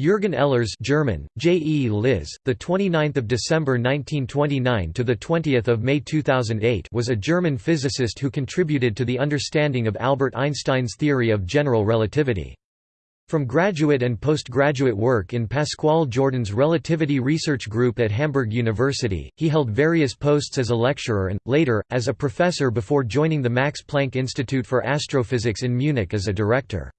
Jürgen Ehlers German, J.E. Liz, the 29th of December 1929 to the 20th of May 2008 was a German physicist who contributed to the understanding of Albert Einstein's theory of general relativity. From graduate and postgraduate work in Pascual Jordan's Relativity Research Group at Hamburg University, he held various posts as a lecturer and, later, as a professor before joining the Max Planck Institute for Astrophysics in Munich as a director.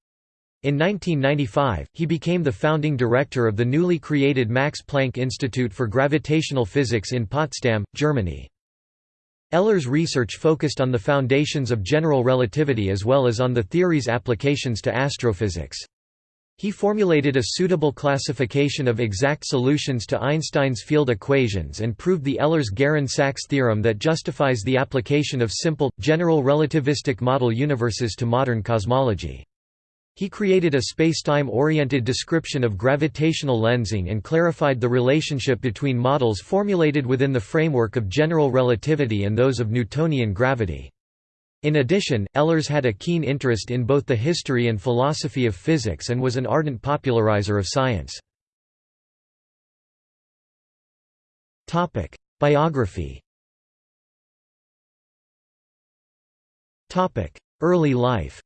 In 1995, he became the founding director of the newly created Max Planck Institute for Gravitational Physics in Potsdam, Germany. Ehlers' research focused on the foundations of general relativity as well as on the theory's applications to astrophysics. He formulated a suitable classification of exact solutions to Einstein's field equations and proved the Ehlers-Geren-Sachs theorem that justifies the application of simple, general relativistic model universes to modern cosmology. He created a spacetime-oriented description of gravitational lensing and clarified the relationship between models formulated within the framework of general relativity and those of Newtonian gravity. In addition, Ehlers had a keen interest in both the history and philosophy of physics and was an ardent popularizer of science. Biography Early life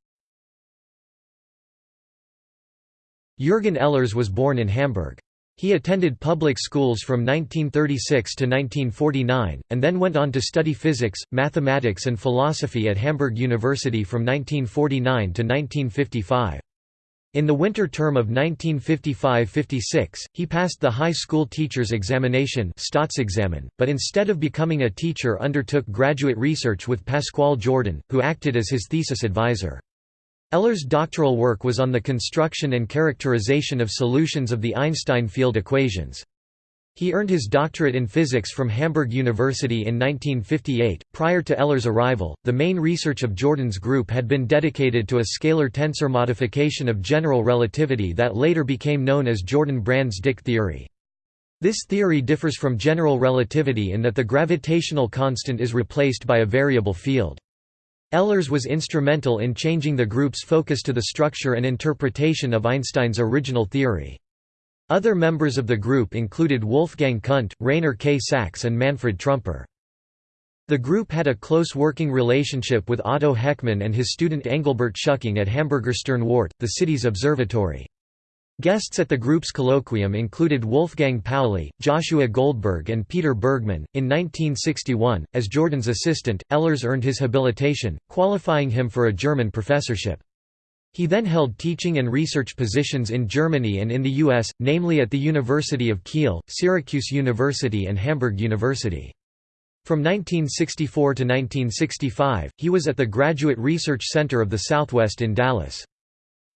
Jürgen Ehlers was born in Hamburg. He attended public schools from 1936 to 1949, and then went on to study physics, mathematics and philosophy at Hamburg University from 1949 to 1955. In the winter term of 1955–56, he passed the high school teacher's examination but instead of becoming a teacher undertook graduate research with Pascual Jordan, who acted as his thesis advisor. Ehlers' doctoral work was on the construction and characterization of solutions of the Einstein field equations. He earned his doctorate in physics from Hamburg University in 1958. Prior to Ehlers' arrival, the main research of Jordan's group had been dedicated to a scalar tensor modification of general relativity that later became known as Jordan-Brans-Dicke theory. This theory differs from general relativity in that the gravitational constant is replaced by a variable field. Ehlers was instrumental in changing the group's focus to the structure and interpretation of Einstein's original theory. Other members of the group included Wolfgang Kundt, Rainer K. Sachs and Manfred Trumper. The group had a close working relationship with Otto Heckmann and his student Engelbert Schucking at Hamburger Sternwarte, the city's observatory. Guests at the group's colloquium included Wolfgang Pauli, Joshua Goldberg, and Peter Bergmann. In 1961, as Jordan's assistant, Ehlers earned his habilitation, qualifying him for a German professorship. He then held teaching and research positions in Germany and in the U.S., namely at the University of Kiel, Syracuse University, and Hamburg University. From 1964 to 1965, he was at the Graduate Research Center of the Southwest in Dallas.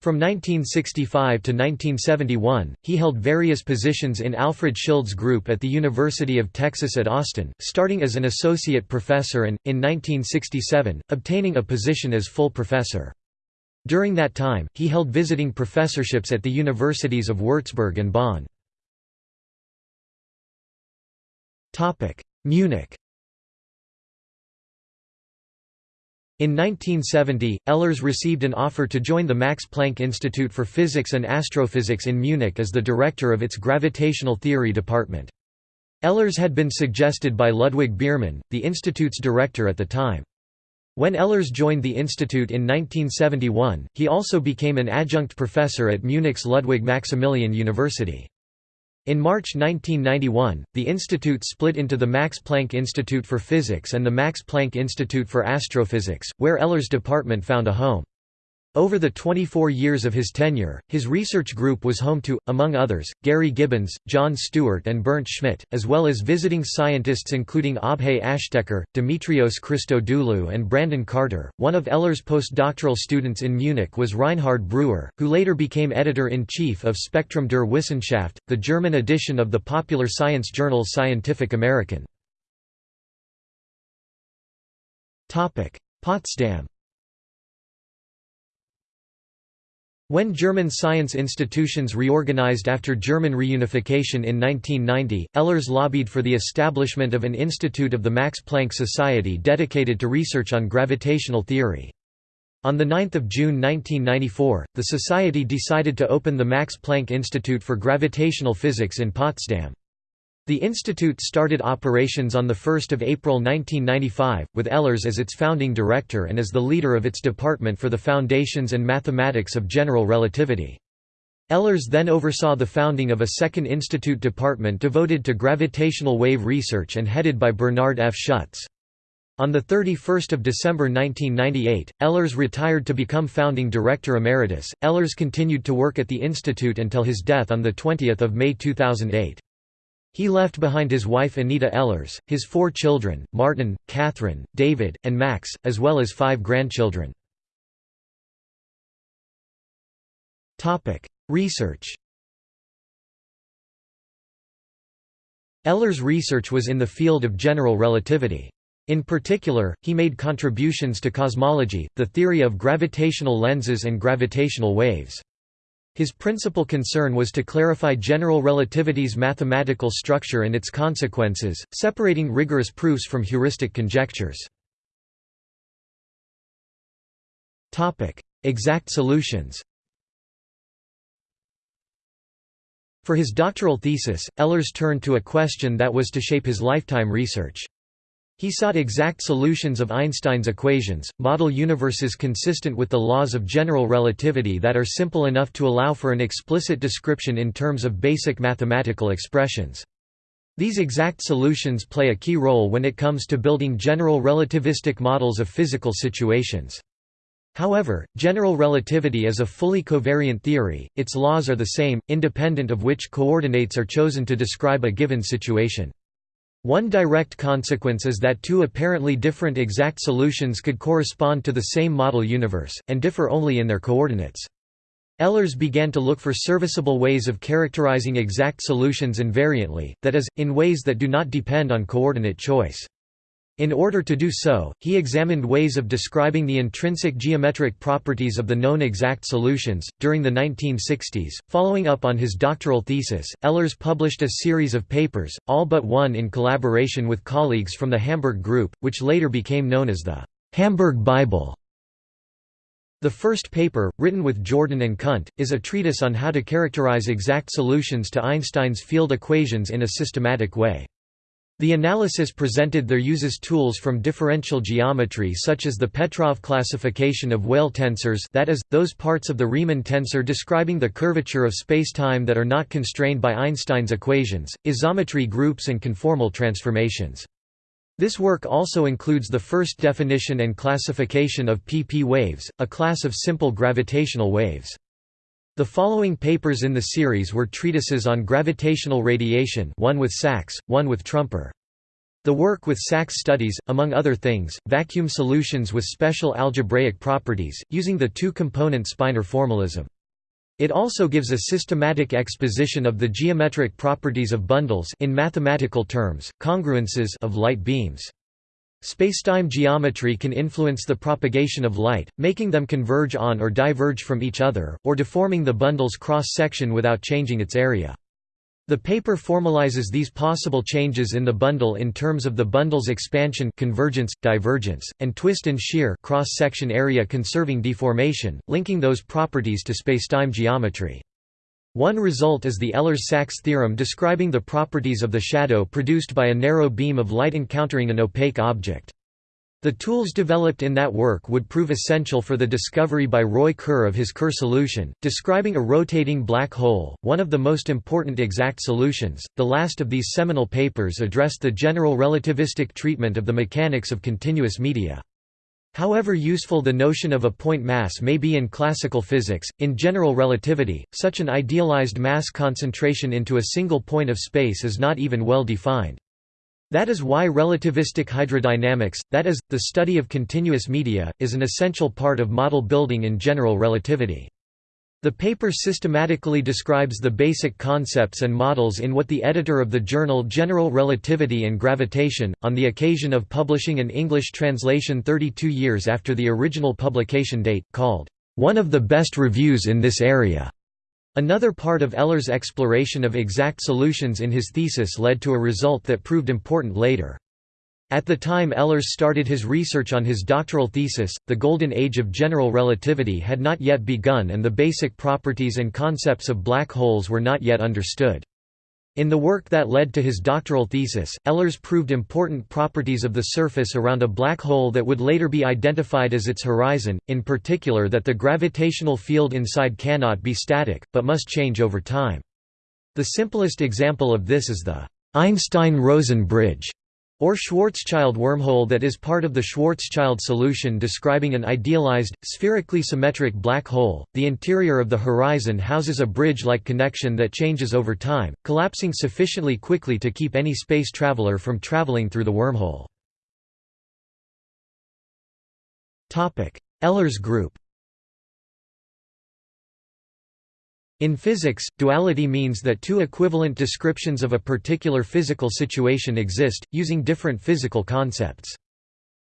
From 1965 to 1971, he held various positions in Alfred Schild's group at the University of Texas at Austin, starting as an associate professor and, in 1967, obtaining a position as full professor. During that time, he held visiting professorships at the universities of Würzburg and Bonn. Munich In 1970, Ehlers received an offer to join the Max Planck Institute for Physics and Astrophysics in Munich as the director of its gravitational theory department. Ehlers had been suggested by Ludwig Biermann, the institute's director at the time. When Ehlers joined the institute in 1971, he also became an adjunct professor at Munich's Ludwig Maximilian University. In March 1991, the institute split into the Max Planck Institute for Physics and the Max Planck Institute for Astrophysics, where Ehlers' department found a home. Over the 24 years of his tenure, his research group was home to, among others, Gary Gibbons, John Stewart and Bernd Schmidt, as well as visiting scientists including Abhay Ashtekar, Dimitrios Christodoulou and Brandon Carter. One of Ehlers' postdoctoral students in Munich was Reinhard Breuer, who later became editor-in-chief of Spektrum der Wissenschaft, the German edition of the popular science journal Scientific American. Potsdam When German science institutions reorganized after German reunification in 1990, Ehlers lobbied for the establishment of an institute of the Max Planck Society dedicated to research on gravitational theory. On 9 June 1994, the Society decided to open the Max Planck Institute for Gravitational Physics in Potsdam. The institute started operations on 1 April 1995, with Ehlers as its founding director and as the leader of its department for the foundations and mathematics of general relativity. Ehlers then oversaw the founding of a second institute department devoted to gravitational wave research and headed by Bernard F. Schutz. On 31 December 1998, Ehlers retired to become founding director emeritus. Ehlers continued to work at the institute until his death on 20 May 2008. He left behind his wife Anita Ehlers, his four children, Martin, Catherine, David, and Max, as well as five grandchildren. Research Ehlers' research was in the field of general relativity. In particular, he made contributions to cosmology, the theory of gravitational lenses and gravitational waves. His principal concern was to clarify general relativity's mathematical structure and its consequences, separating rigorous proofs from heuristic conjectures. Exact solutions For his doctoral thesis, Ehlers turned to a question that was to shape his lifetime research. He sought exact solutions of Einstein's equations, model universes consistent with the laws of general relativity that are simple enough to allow for an explicit description in terms of basic mathematical expressions. These exact solutions play a key role when it comes to building general relativistic models of physical situations. However, general relativity is a fully covariant theory, its laws are the same, independent of which coordinates are chosen to describe a given situation. One direct consequence is that two apparently different exact solutions could correspond to the same model universe, and differ only in their coordinates. Ehlers began to look for serviceable ways of characterizing exact solutions invariantly, that is, in ways that do not depend on coordinate choice. In order to do so, he examined ways of describing the intrinsic geometric properties of the known exact solutions. During the 1960s, following up on his doctoral thesis, Ehlers published a series of papers, all but one in collaboration with colleagues from the Hamburg Group, which later became known as the Hamburg Bible. The first paper, written with Jordan and Kundt, is a treatise on how to characterize exact solutions to Einstein's field equations in a systematic way. The analysis presented there uses tools from differential geometry such as the Petrov classification of Weyl tensors that is, those parts of the Riemann tensor describing the curvature of spacetime that are not constrained by Einstein's equations, isometry groups and conformal transformations. This work also includes the first definition and classification of pp waves, a class of simple gravitational waves. The following papers in the series were treatises on gravitational radiation one with Sachs, one with Trumper. The work with Sachs studies, among other things, vacuum solutions with special algebraic properties, using the two-component Spinor formalism. It also gives a systematic exposition of the geometric properties of bundles in mathematical terms, congruences of light beams. Spacetime geometry can influence the propagation of light, making them converge on or diverge from each other, or deforming the bundle's cross-section without changing its area. The paper formalizes these possible changes in the bundle in terms of the bundle's expansion convergence, divergence, and twist and shear cross-section area conserving deformation, linking those properties to spacetime geometry. One result is the Ehlers-Sachs theorem describing the properties of the shadow produced by a narrow beam of light encountering an opaque object. The tools developed in that work would prove essential for the discovery by Roy Kerr of his Kerr solution, describing a rotating black hole, one of the most important exact solutions. The last of these seminal papers addressed the general relativistic treatment of the mechanics of continuous media. However useful the notion of a point mass may be in classical physics, in general relativity, such an idealized mass concentration into a single point of space is not even well defined. That is why relativistic hydrodynamics, that is, the study of continuous media, is an essential part of model building in general relativity. The paper systematically describes the basic concepts and models in what the editor of the journal General Relativity and Gravitation, on the occasion of publishing an English translation 32 years after the original publication date, called, "...one of the best reviews in this area." Another part of Ehlers' exploration of exact solutions in his thesis led to a result that proved important later. At the time Ehlers started his research on his doctoral thesis, the golden age of general relativity had not yet begun and the basic properties and concepts of black holes were not yet understood. In the work that led to his doctoral thesis, Ehlers proved important properties of the surface around a black hole that would later be identified as its horizon, in particular that the gravitational field inside cannot be static, but must change over time. The simplest example of this is the Einstein-Rosen bridge or Schwarzschild wormhole that is part of the Schwarzschild solution describing an idealized, spherically symmetric black hole. The interior of the horizon houses a bridge-like connection that changes over time, collapsing sufficiently quickly to keep any space traveler from traveling through the wormhole. Ehlers group In physics, duality means that two equivalent descriptions of a particular physical situation exist, using different physical concepts.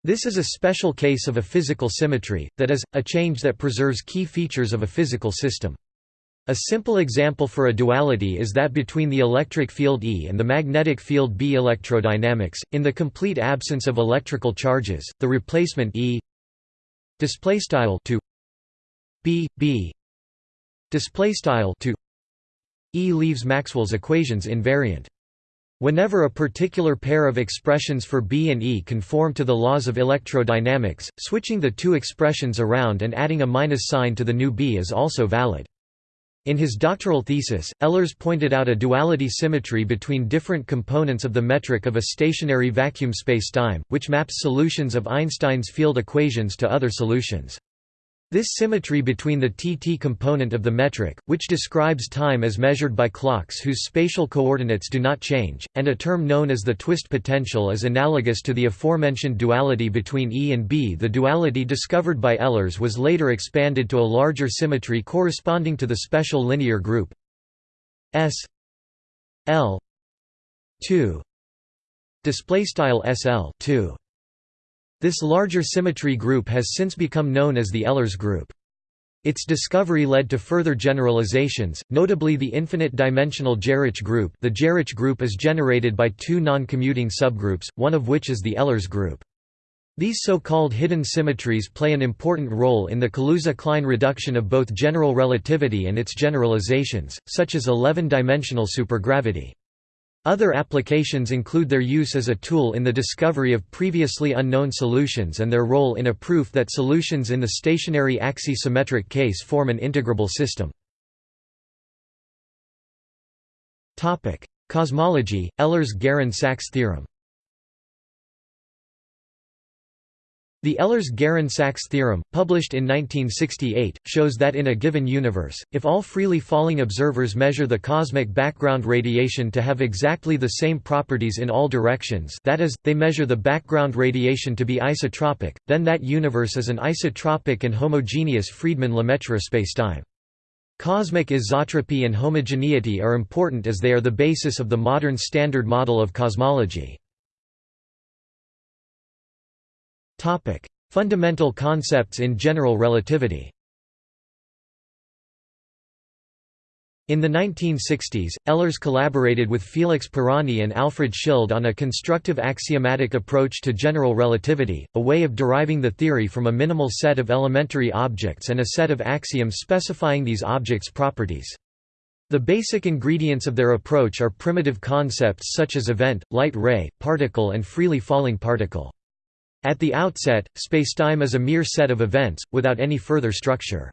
This is a special case of a physical symmetry, that is, a change that preserves key features of a physical system. A simple example for a duality is that between the electric field E and the magnetic field B electrodynamics, in the complete absence of electrical charges, the replacement E to B B display style to E leaves Maxwell's equations invariant. Whenever a particular pair of expressions for B and E conform to the laws of electrodynamics, switching the two expressions around and adding a minus sign to the new B is also valid. In his doctoral thesis, Ehlers pointed out a duality symmetry between different components of the metric of a stationary vacuum spacetime, which maps solutions of Einstein's field equations to other solutions. This symmetry between the tt component of the metric, which describes time as measured by clocks whose spatial coordinates do not change, and a term known as the twist potential is analogous to the aforementioned duality between E and B. The duality discovered by Ehlers was later expanded to a larger symmetry corresponding to the special linear group S L 2 display style SL 2 this larger symmetry group has since become known as the Ehlers group. Its discovery led to further generalizations, notably the infinite-dimensional Geroch group the Geroch group is generated by two non-commuting subgroups, one of which is the Ehlers group. These so-called hidden symmetries play an important role in the Kaluza-Klein reduction of both general relativity and its generalizations, such as 11-dimensional supergravity. Other applications include their use as a tool in the discovery of previously unknown solutions and their role in a proof that solutions in the stationary axisymmetric case form an integrable system. Cosmology, Ehlers-Geren-Sachs theorem The Ehlers-Geren-Sachs theorem, published in 1968, shows that in a given universe, if all freely falling observers measure the cosmic background radiation to have exactly the same properties in all directions that is, they measure the background radiation to be isotropic, then that universe is an isotropic and homogeneous Friedmann-Lemaitre spacetime. Cosmic isotropy and homogeneity are important as they are the basis of the modern Standard Model of cosmology. Topic: Fundamental concepts in general relativity. In the 1960s, Ehlers collaborated with Felix Pirani and Alfred Schild on a constructive axiomatic approach to general relativity, a way of deriving the theory from a minimal set of elementary objects and a set of axioms specifying these objects' properties. The basic ingredients of their approach are primitive concepts such as event, light ray, particle and freely falling particle. At the outset, spacetime is a mere set of events, without any further structure.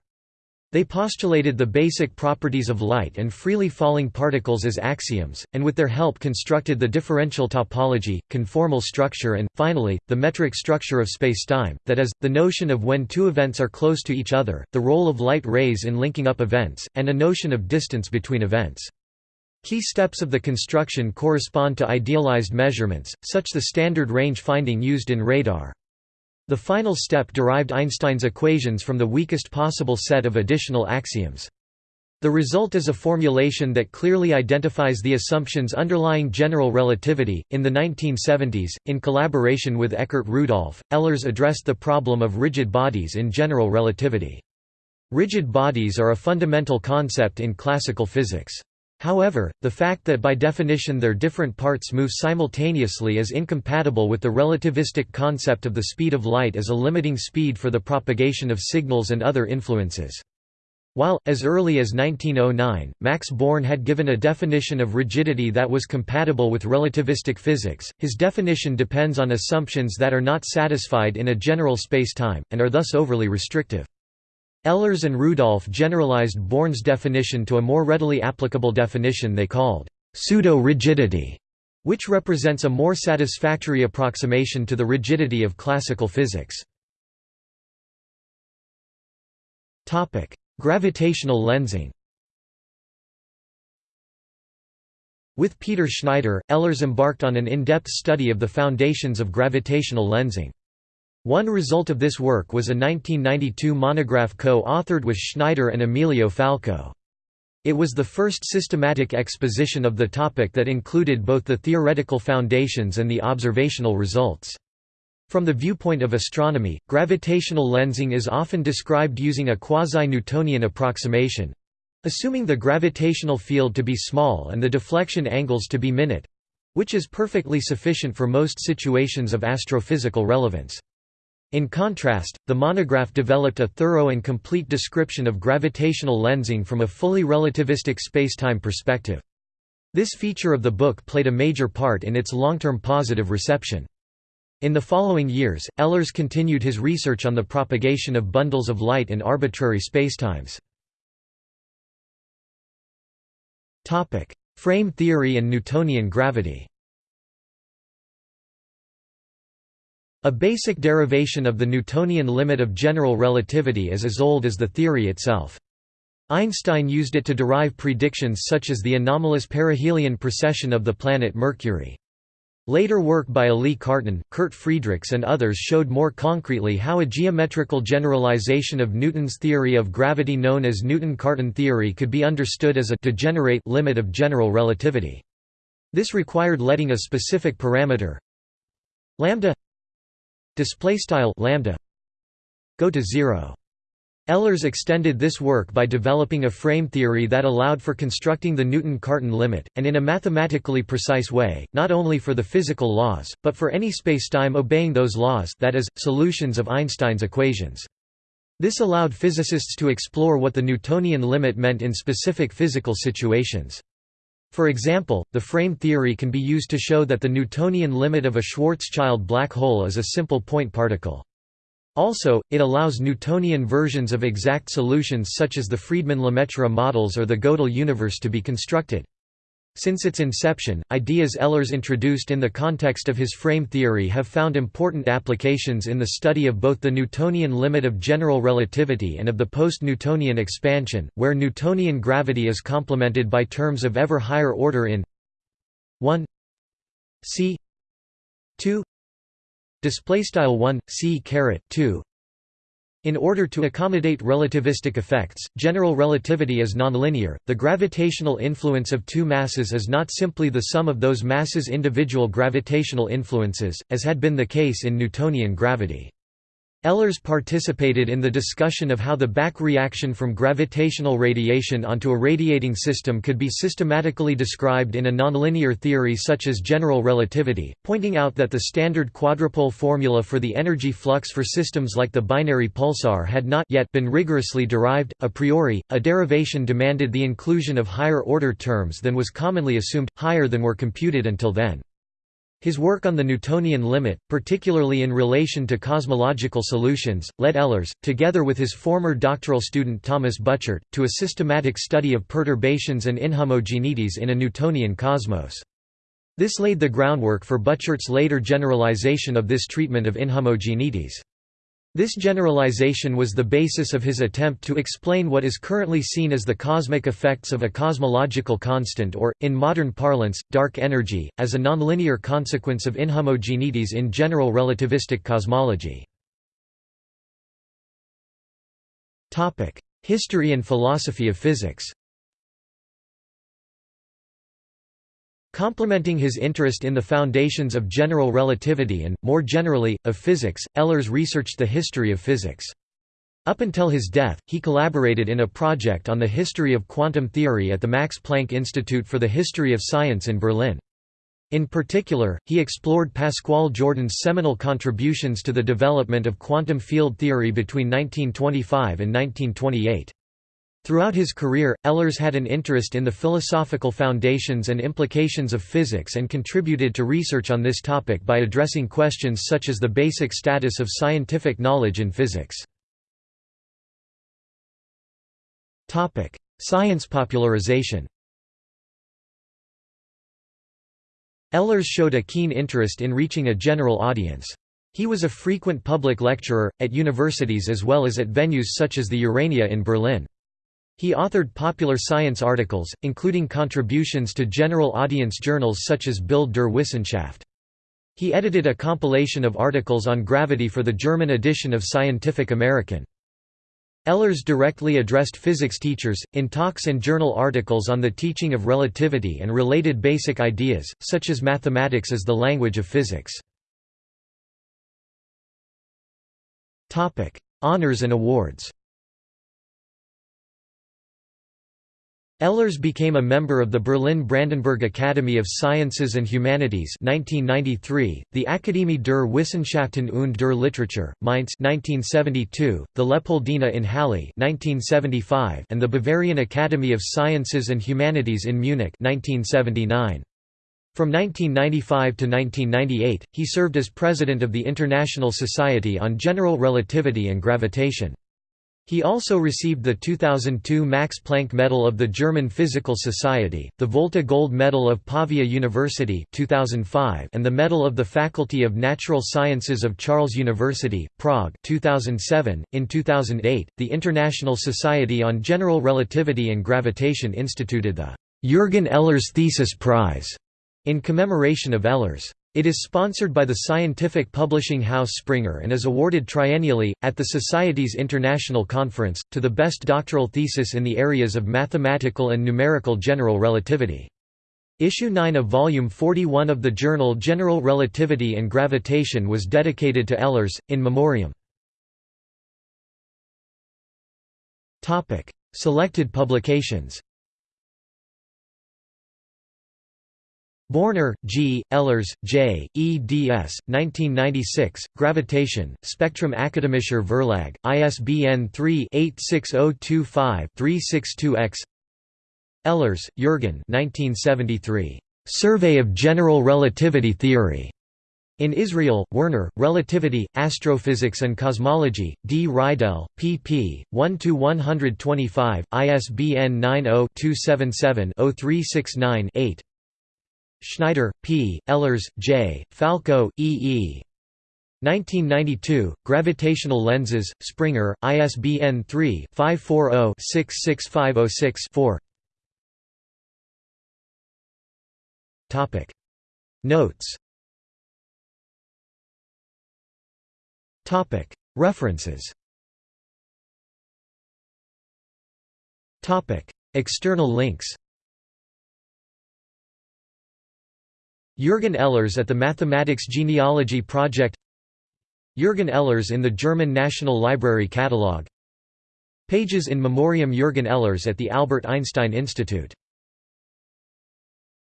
They postulated the basic properties of light and freely falling particles as axioms, and with their help constructed the differential topology, conformal structure and, finally, the metric structure of spacetime, that is, the notion of when two events are close to each other, the role of light rays in linking up events, and a notion of distance between events. Key steps of the construction correspond to idealized measurements, such the standard range finding used in radar. The final step derived Einstein's equations from the weakest possible set of additional axioms. The result is a formulation that clearly identifies the assumptions underlying general relativity. In the 1970s, in collaboration with Eckart Rudolph, Ehlers addressed the problem of rigid bodies in general relativity. Rigid bodies are a fundamental concept in classical physics. However, the fact that by definition their different parts move simultaneously is incompatible with the relativistic concept of the speed of light as a limiting speed for the propagation of signals and other influences. While, as early as 1909, Max Born had given a definition of rigidity that was compatible with relativistic physics, his definition depends on assumptions that are not satisfied in a general spacetime, and are thus overly restrictive. Ehlers and Rudolph generalized Born's definition to a more readily applicable definition they called pseudo-rigidity, which represents a more satisfactory approximation to the rigidity of classical physics. Gravitational lensing With Peter Schneider, Ehlers embarked on an in-depth study of the foundations of gravitational lensing. One result of this work was a 1992 monograph co-authored with Schneider and Emilio Falco. It was the first systematic exposition of the topic that included both the theoretical foundations and the observational results. From the viewpoint of astronomy, gravitational lensing is often described using a quasi-Newtonian approximation assuming the gravitational field to be small and the deflection angles to be minute which is perfectly sufficient for most situations of astrophysical relevance. In contrast, the monograph developed a thorough and complete description of gravitational lensing from a fully relativistic spacetime perspective. This feature of the book played a major part in its long-term positive reception. In the following years, Ehlers continued his research on the propagation of bundles of light in arbitrary spacetimes. Frame theory and Newtonian gravity A basic derivation of the Newtonian limit of general relativity is as old as the theory itself. Einstein used it to derive predictions such as the anomalous perihelion precession of the planet Mercury. Later work by Élie Cartan, Kurt Friedrichs and others showed more concretely how a geometrical generalization of Newton's theory of gravity known as Newton-Cartan theory could be understood as a degenerate limit of general relativity. This required letting a specific parameter lambda display style lambda go to 0 Ehlers extended this work by developing a frame theory that allowed for constructing the Newton-Cartan limit, and in a mathematically precise way, not only for the physical laws, but for any spacetime obeying those laws that is, solutions of Einstein's equations. This allowed physicists to explore what the Newtonian limit meant in specific physical situations. For example, the frame theory can be used to show that the Newtonian limit of a Schwarzschild black hole is a simple point particle. Also, it allows Newtonian versions of exact solutions such as the Friedmann-Lemaitre models or the Gödel universe to be constructed. Since its inception, ideas Ehlers introduced in the context of his frame theory have found important applications in the study of both the Newtonian limit of general relativity and of the post-Newtonian expansion, where Newtonian gravity is complemented by terms of ever higher order in 1 c 2 display style 1 c caret 2 in order to accommodate relativistic effects, general relativity is nonlinear. The gravitational influence of two masses is not simply the sum of those masses' individual gravitational influences, as had been the case in Newtonian gravity. Ehlers participated in the discussion of how the back reaction from gravitational radiation onto a radiating system could be systematically described in a nonlinear theory such as general relativity, pointing out that the standard quadrupole formula for the energy flux for systems like the binary pulsar had not yet been rigorously derived. A priori, a derivation demanded the inclusion of higher order terms than was commonly assumed, higher than were computed until then. His work on the Newtonian limit, particularly in relation to cosmological solutions, led Ehlers, together with his former doctoral student Thomas Buchert, to a systematic study of perturbations and inhomogeneities in a Newtonian cosmos. This laid the groundwork for Buchert's later generalization of this treatment of inhomogeneities. This generalization was the basis of his attempt to explain what is currently seen as the cosmic effects of a cosmological constant or, in modern parlance, dark energy, as a nonlinear consequence of inhomogeneities in general relativistic cosmology. History and philosophy of physics Complementing his interest in the foundations of general relativity and, more generally, of physics, Ehlers researched the history of physics. Up until his death, he collaborated in a project on the history of quantum theory at the Max Planck Institute for the History of Science in Berlin. In particular, he explored Pascual Jordan's seminal contributions to the development of quantum field theory between 1925 and 1928. Throughout his career, Ehlers had an interest in the philosophical foundations and implications of physics and contributed to research on this topic by addressing questions such as the basic status of scientific knowledge in physics. Science popularization Ehlers showed a keen interest in reaching a general audience. He was a frequent public lecturer, at universities as well as at venues such as the Urania in Berlin. He authored popular science articles, including contributions to general audience journals such as Bild der Wissenschaft. He edited a compilation of articles on gravity for the German edition of Scientific American. Ehlers directly addressed physics teachers, in talks and journal articles on the teaching of relativity and related basic ideas, such as mathematics as the language of physics. Honours and awards Ehlers became a member of the Berlin-Brandenburg Academy of Sciences and Humanities 1993, the Akademie der Wissenschaften und der Literatur, Mainz 1972, the Leopoldina in Halle 1975, and the Bavarian Academy of Sciences and Humanities in Munich 1979. From 1995 to 1998, he served as president of the International Society on General Relativity and Gravitation. He also received the 2002 Max Planck Medal of the German Physical Society, the Volta Gold Medal of Pavia University 2005, and the Medal of the Faculty of Natural Sciences of Charles University, Prague 2007. .In 2008, the International Society on General Relativity and Gravitation instituted the Jürgen Ehlers Thesis Prize in commemoration of Ehlers. It is sponsored by the scientific publishing house Springer and is awarded triennially, at the Society's International Conference, to the best doctoral thesis in the areas of mathematical and numerical general relativity. Issue 9 of Volume 41 of the journal General Relativity and Gravitation was dedicated to Ehlers, in memoriam. Selected publications Borner, G., Ehlers, J., eds. 1996, Gravitation, Spektrum Akademischer Verlag, ISBN 3-86025-362-X Ehlers, Jürgen 1973. Survey of General Relativity Theory. In Israel, Werner, Relativity, Astrophysics and Cosmology, D. Reidel, pp. 1–125, ISBN 90-277-0369-8 Schneider, P., Ehlers, J., Falco, E. E. 1992, Gravitational Lenses, Springer, ISBN 3-540-66506-4 Notes References External links Jürgen Ehlers at the Mathematics Genealogy Project Jürgen Ehlers in the German National Library Catalogue Pages in Memoriam Jürgen Ehlers at the Albert Einstein Institute